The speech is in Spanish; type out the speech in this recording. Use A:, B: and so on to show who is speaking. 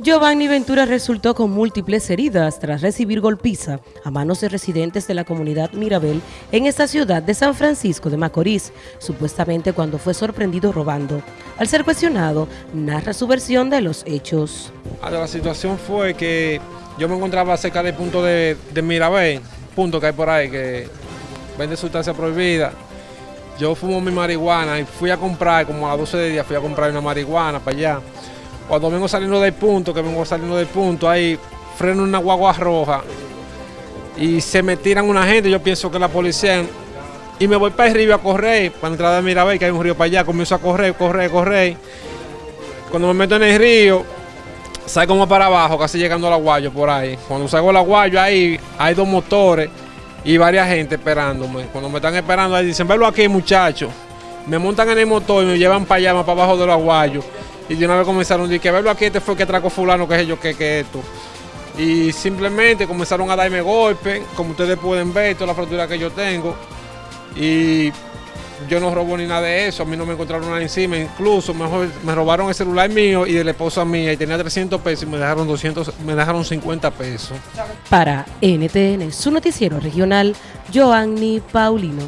A: Giovanni Ventura resultó con múltiples heridas tras recibir golpiza a manos de residentes de la comunidad Mirabel en esta ciudad de San Francisco de Macorís, supuestamente cuando fue sorprendido robando. Al ser cuestionado, narra su versión de los hechos.
B: Ah, la situación fue que yo me encontraba cerca del punto de, de Mirabel, punto que hay por ahí que vende sustancia prohibida. Yo fumo mi marihuana y fui a comprar, como a las 12 de día, fui a comprar una marihuana para allá. Cuando vengo saliendo del punto, que vengo saliendo del punto, ahí freno una guagua roja y se me tiran una gente, yo pienso que la policía, y me voy para el río a correr, para entrar a Mirabel, que hay un río para allá, comienzo a correr, correr, correr. Cuando me meto en el río, salgo como para abajo, casi llegando al aguayo por ahí. Cuando salgo al aguayo ahí, hay dos motores y varias gente esperándome. Cuando me están esperando ahí dicen, velo aquí muchachos. Me montan en el motor y me llevan para allá, más para abajo del aguayo. Y de una vez comenzaron que verlo aquí, este fue que trajo fulano, que es yo, que, que esto. Y simplemente comenzaron a darme golpes, como ustedes pueden ver, toda la fractura que yo tengo. Y yo no robo ni nada de eso, a mí no me encontraron nada encima, incluso mejor, me robaron el celular mío y de la esposa mía y tenía 300 pesos y me dejaron 200, me dejaron 50 pesos.
A: Para NTN, su noticiero regional, Joanny Paulino.